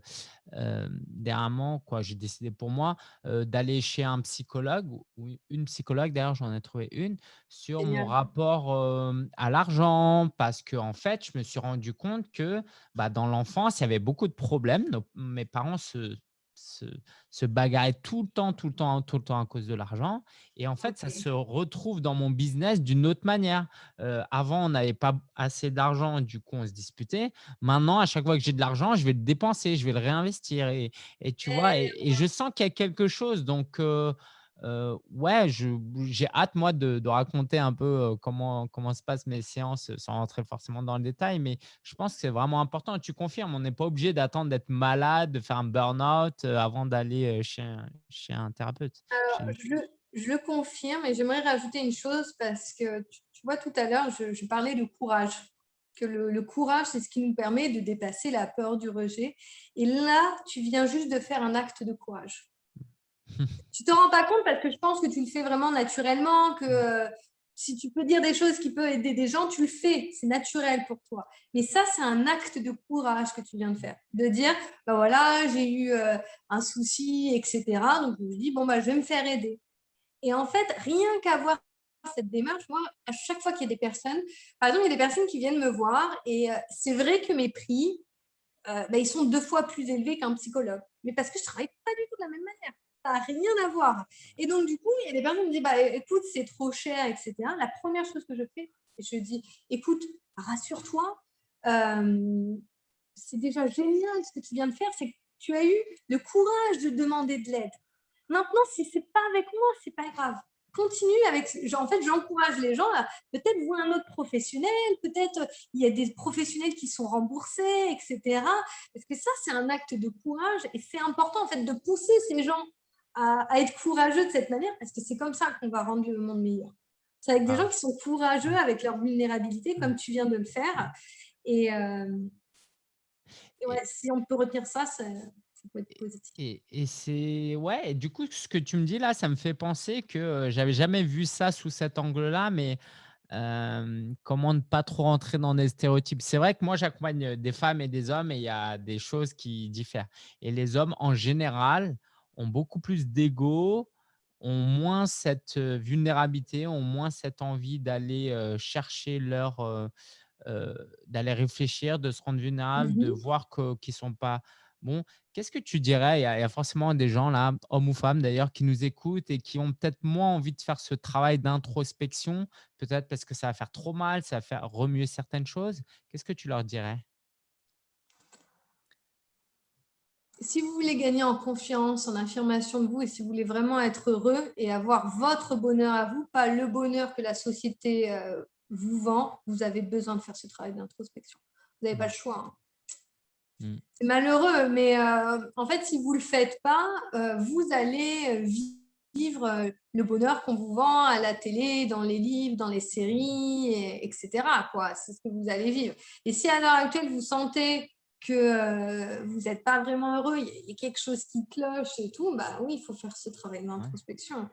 A: euh dernièrement, quoi, j'ai décidé pour moi d'aller chez un psychologue ou une psychologue, d'ailleurs, j'en ai trouvé une, sur mon rapport à l'argent. Parce que en fait, je me suis rendu compte que bah, dans l'enfance, il y avait beaucoup de problèmes. mes parents se se, se bagarrer tout le temps, tout le temps, tout le temps à cause de l'argent. Et en fait, ça se retrouve dans mon business d'une autre manière. Euh, avant, on n'avait pas assez d'argent, du coup, on se disputait. Maintenant, à chaque fois que j'ai de l'argent, je vais le dépenser, je vais le réinvestir. Et, et tu vois, et, je sens qu'il y a quelque chose. Donc, euh, euh, ouais, j'ai hâte, moi, de, de, raconter un peu comment, comment se passent mes séances sans rentrer forcément dans le détail, mais je pense que c'est vraiment important. Tu confirmes, on n'est pas obligé d'attendre d'être malade, de faire un burn-out avant d'aller chez, un, chez un thérapeute.
B: Alors, je, je, le confirme et j'aimerais rajouter une chose parce que tu, vois, tout à l'heure, je, je, parlais de courage que le, courage, c'est ce qui nous permet de dépasser la peur du rejet. Et là, tu viens juste de faire un acte de courage. Tu te rends pas compte parce que je pense que tu le fais vraiment naturellement, que euh, si tu peux dire des choses qui peuvent aider des gens, tu le fais, c'est naturel pour toi. Mais ça, c'est un acte de courage que tu viens de faire, de dire, bah voilà, j'ai eu euh, un souci, etc. Donc je me dis, bon, bah, je vais me faire aider. Et en fait, rien qu'avoir cette démarche, moi, à chaque fois qu'il y a des personnes, par exemple, il y a des personnes qui viennent me voir et euh, c'est vrai que mes prix, euh, bah, ils sont deux fois plus élevés qu'un psychologue. Mais parce que je ne travaille pas du tout de la même manière. N'a rien à voir. Et donc, du coup, il y a des personnes qui me disent, bah, écoute, c'est trop cher, etc. La première chose que je fais, je dis, écoute, rassure-toi, euh, c'est déjà génial ce que tu viens de faire, c'est que tu as eu le courage de demander de l'aide. Maintenant, si ce n'est pas avec moi, c'est pas grave continue avec. En fait, j'encourage les gens peut-être voir un autre professionnel, peut-être il y a des professionnels qui sont remboursés, etc. Parce que ça, c'est un acte de courage et c'est important en fait de pousser ces gens à, être courageux de cette manière parce que c'est comme ça qu'on va rendre le monde meilleur. C'est avec des ah. gens qui sont courageux avec leur vulnérabilité, comme tu viens de le faire. Et, euh, ouais, si on peut retenir ça, ça
A: et, et c'est ouais, du coup, ce que tu me dis là, ça me fait penser que j'avais jamais vu ça sous cet angle-là, mais comment ne pas trop rentrer dans des stéréotypes. C'est vrai que moi, j'accompagne des femmes et des hommes et il y a des choses qui diffèrent. Et les hommes, en général, ont beaucoup plus d'ego, ont moins cette vulnérabilité, ont moins cette envie d'aller chercher leur, d'aller réfléchir, de se rendre vulnérable, de mmh voir qu'ils ne sont pas Bon, qu'est-ce que tu dirais il y, a, forcément des gens là, hommes ou femmes d'ailleurs, qui nous écoutent et qui ont peut-être moins envie de faire ce travail d'introspection, peut-être parce que ça va faire trop mal, ça va faire remuer certaines choses? Qu'est-ce que tu leur dirais?
B: Si vous voulez gagner en confiance, en affirmation de vous, et si vous voulez vraiment être heureux et avoir votre bonheur à vous, pas le bonheur que la société euh, vous vend, vous avez besoin de faire ce travail d'introspection. Vous n'avez pas le choix. Hein. Mm. C'est malheureux, mais euh, en fait, si vous ne le faites pas, euh, vous allez vivre le bonheur qu'on vous vend à la télé, dans les livres, dans les séries, etc. C'est ce que vous allez vivre. Et si à l'heure actuelle, vous sentez que euh, vous n'êtes pas vraiment heureux, il y a quelque chose qui cloche et tout, bah oui, il faut faire ce travail d'introspection.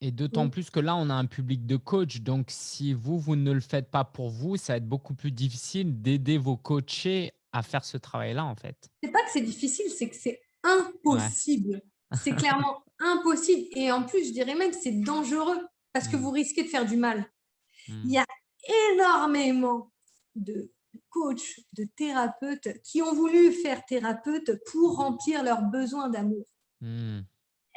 A: Et, d'autant plus que là, on a un public de coach. Donc, si vous, vous ne le faites pas pour vous, ça va être beaucoup plus difficile d'aider vos coachés à faire ce travail-là, en fait
B: C'est pas que c'est difficile, c'est que c'est impossible. C'est clairement [laughs] impossible. Et en plus, je dirais même que c'est dangereux parce que mmh. vous risquez de faire du mal. Mmh. Il y a énormément de coachs, de thérapeutes qui ont voulu faire thérapeute pour remplir leurs besoins d'amour. Mmh.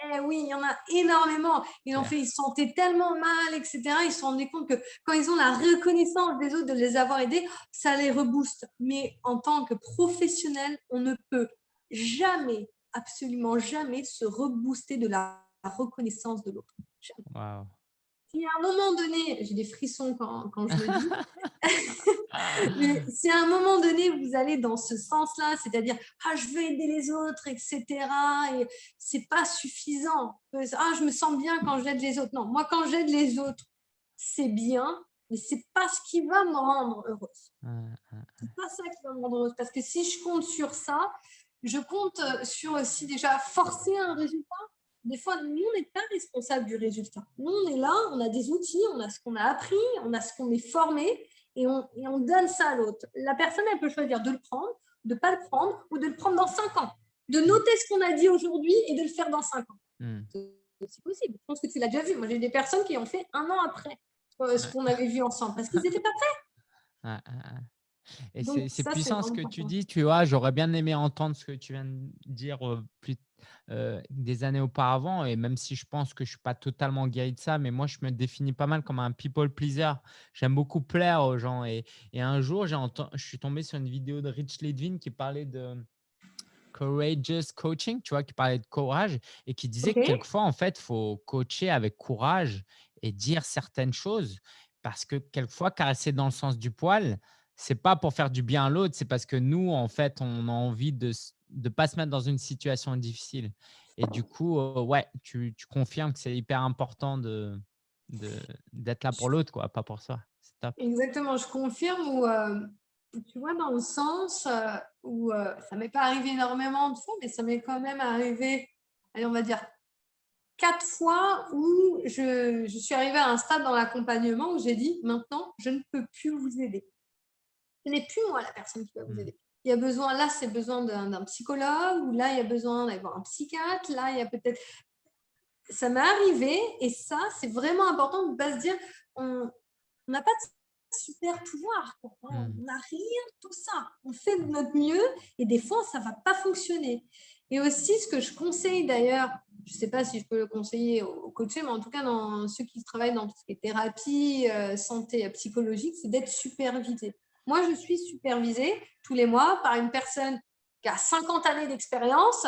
B: Eh oui, il y en a énormément. Ils ont fait, ils se sentaient tellement mal, etc. Ils se rendaient compte que quand ils ont la reconnaissance des autres de les avoir aidés, ça les rebooste. Mais en tant que professionnel, on ne peut jamais, absolument jamais, se rebooster de la reconnaissance de l'autre. Wow si à un moment donné, j'ai des frissons quand, quand je le dis, [laughs] [laughs] mais si à un moment donné, vous allez dans ce sens-là, c'est-à-dire, ah, je veux aider les autres, etc., et c'est pas suffisant. Ah, je me sens bien quand j'aide les autres. Non, moi, quand j'aide les autres, c'est bien, mais c'est pas ce qui va me rendre heureuse. C'est pas ça qui va me rendre heureuse. Parce que si je compte sur ça, je compte sur aussi déjà forcer un résultat des fois, nous, on n'est pas responsable du résultat. Nous, on est là, on a des outils, on a ce qu'on a appris, on a ce qu'on est formé et on, et on donne ça à l'autre. La personne, elle peut choisir de le prendre, de ne pas le prendre ou de le prendre dans cinq ans. De noter ce qu'on a dit aujourd'hui et de le faire dans cinq ans. Hmm. C'est possible. Je pense que tu l'as déjà vu. Moi, j'ai des personnes qui ont fait un an après euh, ce qu'on avait vu ensemble parce qu'ils n'étaient pas prêts. [laughs]
A: Et c'est puissant ce que tu dis, tu vois, j'aurais bien aimé entendre ce que tu viens de dire euh, plus euh, des années auparavant, et même si je pense que je ne suis pas totalement guéri de ça, mais moi, je me définis pas mal comme un people pleaser. J'aime beaucoup plaire aux gens. Et, et un jour, je suis tombé sur une vidéo de Rich Ledvin qui parlait de Courageous Coaching, tu vois, qui parlait de courage et qui disait que quelquefois, en fait, il faut coacher avec courage et dire certaines choses parce que quelquefois, caresser dans le sens du poil, c'est pas pour faire du bien à l'autre, c'est parce que nous, en fait, on a envie de ne pas se mettre dans une situation difficile. Et du coup, euh, ouais, tu, tu, confirmes que c'est hyper important de d'être là pour l'autre, quoi, pas pour soi.
B: Exactement, je confirme euh, tu vois, dans le sens euh, où ça m'est pas arrivé énormément de fois, mais ça m'est quand même arrivé, allez, on va dire, quatre fois où je, je suis arrivée à un stade dans l'accompagnement où j'ai dit, maintenant, je ne peux plus vous aider ce n'est plus moi la personne qui va vous mmh. aider. Il y a besoin, là, c'est besoin d'un psychologue, ou là, il y a besoin d'avoir un psychiatre, là, il y a peut-être. Ça m'est arrivé, et ça, c'est vraiment important de ne pas se dire on n'a pas de super pouvoir, on n'a rien, tout ça. On fait de notre mieux, et des fois, ça ne va pas fonctionner. Et aussi, ce que je conseille d'ailleurs, je ne sais pas si je peux le conseiller aux coachés, mais en tout cas, dans ceux qui travaillent dans tout ce qui est thérapie, euh, santé psychologique, c'est d'être supervisé. Moi, je suis supervisée tous les mois par une personne qui a 50 années d'expérience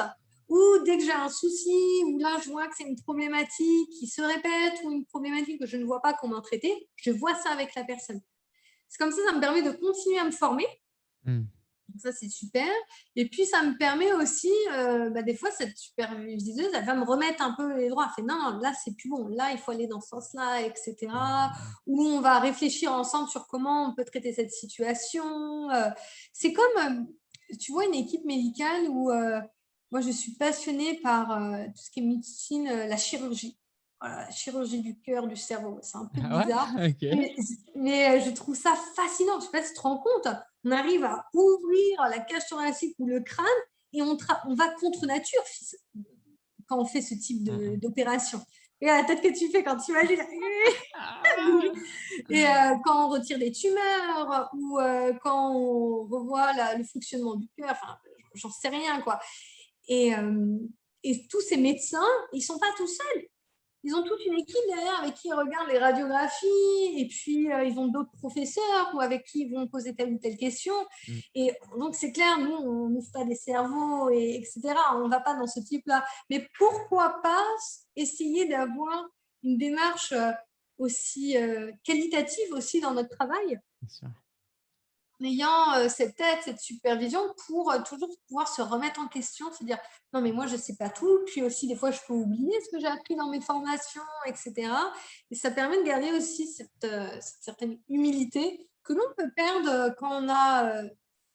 B: ou dès que j'ai un souci, ou là, je vois que c'est une problématique qui se répète ou une problématique que je ne vois pas comment traiter, je vois ça avec la personne. C'est comme ça, ça me permet de continuer à me former. Hmm ça, c'est super. Et puis, ça me permet aussi, euh, bah, des fois, cette superviseuse, elle va me remettre un peu les droits. Elle fait non, là, c'est plus bon. Là, il faut aller dans ce sens-là, etc. Ou on va réfléchir ensemble sur comment on peut traiter cette situation. Euh. c'est comme, euh, tu vois, une équipe médicale où moi, je suis passionnée par tout ce qui est médecine, la chirurgie. Voilà, chirurgie du cœur, du cerveau. C'est un peu ah bizarre. [laughs] mais, je trouve ça fascinant. Je ne sais pas si tu te rends compte on arrive à ouvrir la cage thoracique ou le crâne et on, on va contre nature quand on fait ce type mmh d'opération. Et la tête que tu fais quand tu imagines. [laughs] Ah. et euh, quand on retire des tumeurs ou euh, quand on revoit le fonctionnement du cœur, enfin, j'en sais rien. quoi. Et, euh, et tous ces médecins, ils ne sont pas tout seuls ils ont toute une équipe derrière avec qui ils regardent les radiographies et puis euh, ils ont d'autres professeurs ou avec qui ils vont poser telle ou telle question. Mm. Et donc, c'est clair, nous, on n'ouvre pas des cerveaux, et, etc. On ne va pas dans ce type-là. Mais pourquoi pas essayer d'avoir une démarche euh, aussi euh, qualitative aussi dans notre travail? Ayant euh, cette tête, cette supervision pour euh, toujours pouvoir se remettre en question, se dire non mais moi je ne sais pas tout, puis aussi des fois je peux oublier ce que j'ai appris dans mes formations, etc. Et ça permet de garder aussi cette, euh, certaine humilité que l'on peut perdre quand on a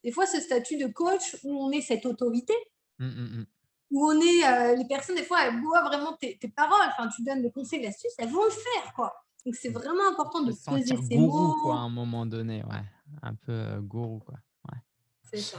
B: des fois ce statut de coach où on est cette autorité, mmh, mmh, mmh. où on est les personnes des fois elles voient vraiment tes, paroles, enfin tu donnes des conseils, l'astuce, elles vont le faire quoi. Donc c'est vraiment important de poser ces mots.
A: Quoi, à un moment donné, ouais un peu euh, gourou. Quoi.
B: C'est ça.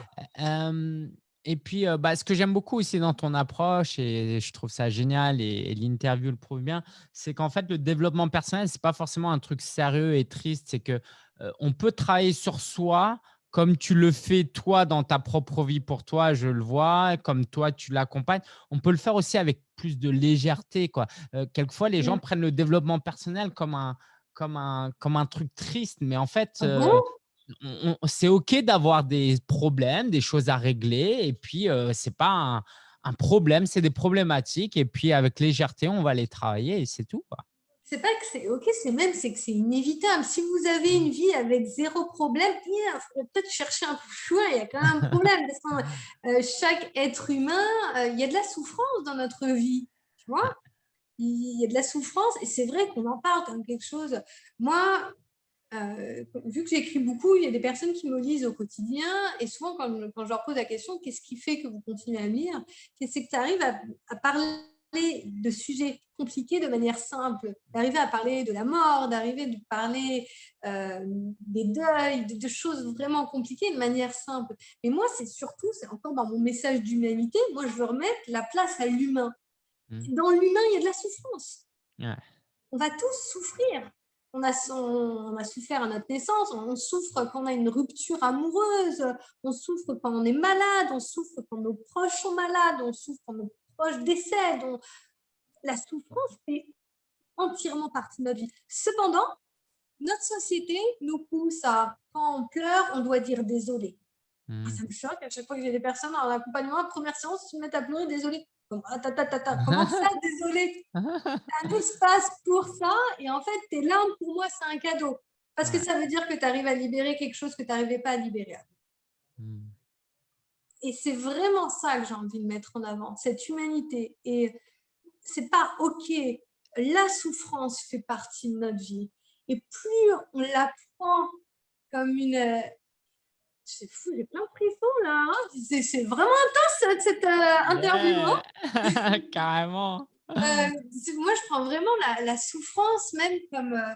A: et puis, euh, bah, ce que j'aime beaucoup aussi dans ton approche, et je trouve ça génial, et, l'interview le prouve bien, c'est qu'en fait, le développement personnel, ce n'est pas forcément un truc sérieux et triste. C'est que euh, on peut travailler sur soi comme tu le fais toi dans ta propre vie pour toi, je le vois, comme toi tu l'accompagnes. On peut le faire aussi avec plus de légèreté. Quoi. quelquefois, les gens mmh. prennent le développement personnel comme un, comme un, comme un truc triste, mais en fait, ah c'est OK d'avoir des problèmes, des choses à régler. Et puis, ce n'est pas un, problème, c'est des problématiques. Et puis, avec légèreté, on va les travailler et c'est tout.
B: C'est pas que c'est OK, c'est même c'est que c'est inévitable. Si vous avez une vie avec zéro problème, il faut peut-être chercher un peu choix. Il y a quand même un problème. parce chaque être humain, il y a de la souffrance dans notre vie. Tu vois? Il y a de la souffrance et c'est vrai qu'on en parle comme quelque chose. Moi, euh, vu que j'écris beaucoup, il y a des personnes qui me lisent au quotidien et souvent quand, je leur pose la question qu'est-ce qui fait que vous continuez à lire, c'est que tu arrives à, parler de sujets compliqués de manière simple, d'arriver à parler de la mort, d'arriver à parler euh, des deuils, de, choses vraiment compliquées de manière simple. Mais moi, c'est surtout, c'est encore dans mon message d'humanité, moi je veux remettre la place à l'humain. Mmh. Dans l'humain, il y a de la souffrance. On va tous souffrir on a, on a souffert à notre naissance, on souffre quand on a une rupture amoureuse, on souffre quand on est malade, on souffre quand nos proches sont malades, on souffre quand nos proches décèdent. La souffrance fait entièrement partie de notre vie. Cependant, notre société nous pousse à, quand on pleure, on doit dire désolé. Mmh. Ça me choque à chaque fois que j'ai des personnes en accompagnement, première séance, ils se mettent à pleurer, désolé. Ah, comment ça, désolé? Un espace pour ça et en fait, tes larmes, pour moi, c'est un cadeau. Parce que ça veut dire que tu arrives à libérer quelque chose que tu n'arrivais pas à libérer. Mmh. Et c'est vraiment ça que j'ai envie de mettre en avant, cette humanité. Et c'est pas OK. La souffrance fait partie de notre vie. Et plus on la prend comme une... C'est fou, j'ai plein de frissons là. Hein. c'est vraiment intense cette euh, interview.
A: Hein. [laughs] Carrément.
B: Euh, moi, je prends vraiment la, souffrance même comme, euh,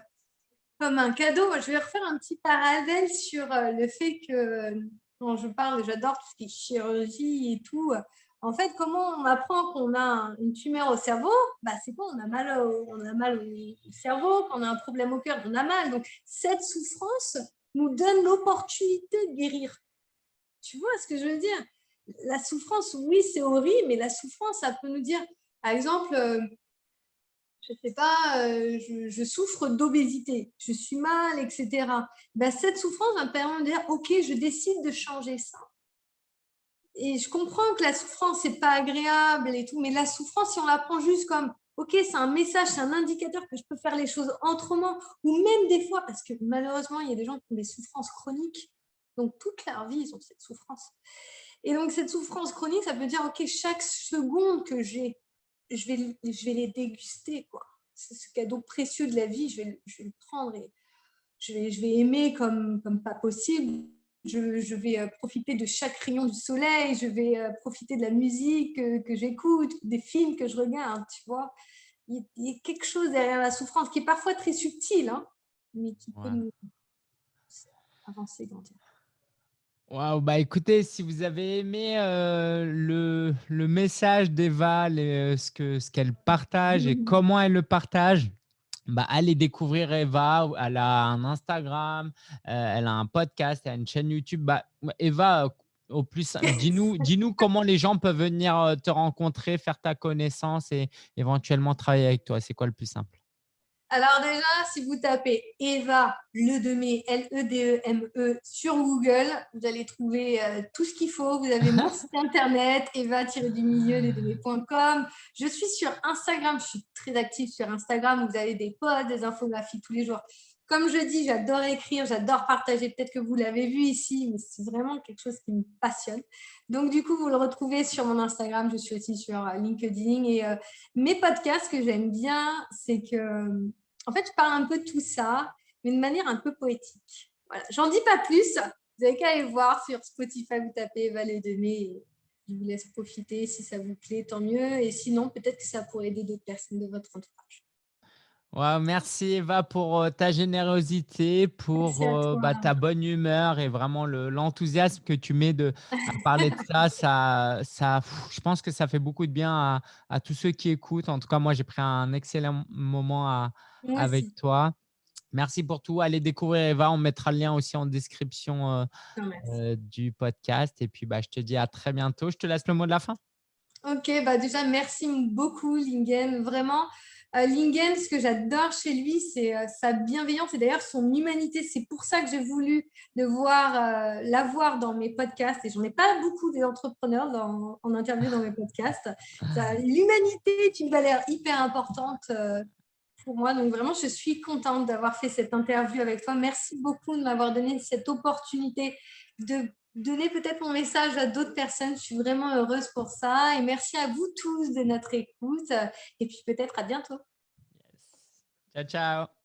B: comme un cadeau. Je vais refaire un petit parallèle sur le fait que quand je parle, j'adore tout ce qui est chirurgie et tout. En fait, comment on apprend qu'on a une tumeur au cerveau? Bah, C'est quoi? On a, mal au, on a mal au cerveau, quand on a un problème au cœur, on a mal. Donc, cette souffrance nous donne l'opportunité de guérir. Tu vois ce que je veux dire? La souffrance, oui, c'est horrible, mais la souffrance, ça peut nous dire, par exemple, euh, je sais pas, euh, je, souffre d'obésité, je suis mal, etc. Ben, cette souffrance va me permettre de dire, ok, je décide de changer ça. Et je comprends que la souffrance, c'est pas agréable et tout, mais la souffrance, si on la prend juste comme, ok, c'est un message, c'est un indicateur que je peux faire les choses autrement, ou même des fois, parce que malheureusement, il y a des gens qui ont des souffrances chroniques, donc toute leur vie, ils ont cette souffrance. Et donc, cette souffrance chronique, ça veut dire, ok, chaque seconde que j'ai, je vais, je vais les déguster. quoi. C'est ce cadeau précieux de la vie, je vais, je vais le prendre et je vais, je vais aimer comme, comme pas possible. Je, je, vais euh, profiter de chaque rayon du soleil, je vais euh, profiter de la musique que, que j'écoute, des films que je regarde, tu vois. Il y, a quelque chose derrière la souffrance qui est parfois très subtil, hein, mais qui peut nous avancer, grandir.
A: Waouh, bah écoutez, si vous avez aimé euh, le, le, message d'Eva, euh, ce qu'elle ce qu'elle partage et mmh. comment elle le partage, bah, allez découvrir Eva. Elle a un Instagram, euh, elle a un podcast, elle a une chaîne YouTube. Bah, Eva, au plus, [laughs] dis-nous dis -nous comment les gens peuvent venir te rencontrer, faire ta connaissance et éventuellement travailler avec toi. C'est quoi le plus simple?
B: Alors déjà, si vous tapez Eva Ledemé, L-E-D-E-M-E e, sur Google, vous allez trouver euh, tout ce qu'il faut. Vous avez mon [laughs] site internet, eva-du-milieu, ledemé.com. Je suis sur Instagram, je suis très active sur Instagram. Vous avez des posts, des infographies tous les jours. Comme je dis, j'adore écrire, j'adore partager. Peut-être que vous l'avez vu ici, mais c'est vraiment quelque chose qui me passionne. Donc, du coup, vous le retrouvez sur mon Instagram. Je suis aussi sur euh, LinkedIn. Et euh, mes podcasts que j'aime bien, c'est que, en fait, je parle un peu de tout ça, mais de manière un peu poétique. Voilà. J'en dis pas plus. Vous n'avez qu'à aller voir sur Spotify, vous tapez Valet de Mai. Je vous laisse profiter. Si ça vous plaît, tant mieux. Et sinon, peut-être que ça pourrait aider d'autres personnes de votre entourage
A: merci Eva pour euh, ta générosité, pour euh, bah, ta bonne humeur et vraiment l'enthousiasme que tu mets de, à parler de ça, ça, ça. Je pense que ça fait beaucoup de bien à, tous ceux qui écoutent. En tout cas, moi, j'ai pris un excellent moment avec toi. Merci pour tout. Allez découvrir Eva. On mettra le lien aussi en description euh, du podcast. Et puis, bah, je te dis à très bientôt. Je te laisse le mot de la fin.
B: Ok, bah déjà, merci beaucoup, Lingen. Vraiment, euh, Lingen, ce que j'adore chez lui, c'est euh, sa bienveillance et d'ailleurs son humanité. C'est pour ça que j'ai voulu de voir, euh, la voir dans mes podcasts. Et j'en ai pas beaucoup des entrepreneurs en interview dans mes podcasts. [laughs] L'humanité est une valeur hyper importante pour moi. Donc vraiment, je suis contente d'avoir fait cette interview avec toi. Merci beaucoup de m'avoir donné cette opportunité de donner peut-être mon message à d'autres personnes. Je suis vraiment heureuse pour ça. Et merci à vous tous de notre écoute. Et puis peut-être à bientôt.
A: Ciao, ciao.